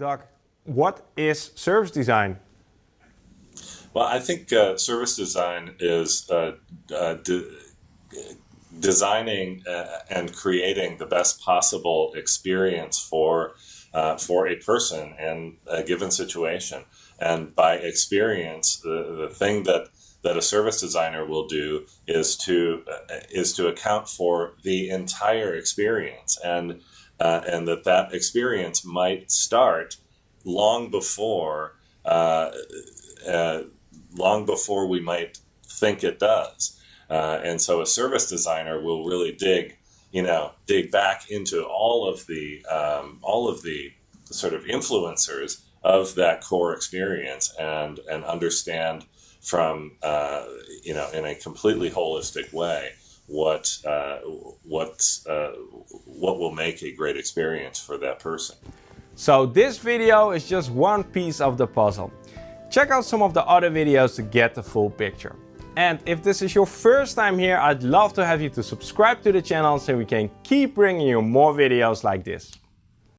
Doug, what is service design? Well, I think uh, service design is uh, uh, de designing uh, and creating the best possible experience for uh, for a person in a given situation. And by experience, the, the thing that that a service designer will do is to uh, is to account for the entire experience and uh, and that that experience might start long before uh, uh long before we might think it does. Uh, and so a service designer will really dig you know dig back into all of the um, all of the sort of influencers of that core experience and and understand from uh, you know in a completely holistic way what uh, what uh, what will make a great experience for that person. So this video is just one piece of the puzzle. Check out some of the other videos to get the full picture. And if this is your first time here, I'd love to have you to subscribe to the channel so we can keep bringing you more videos like this.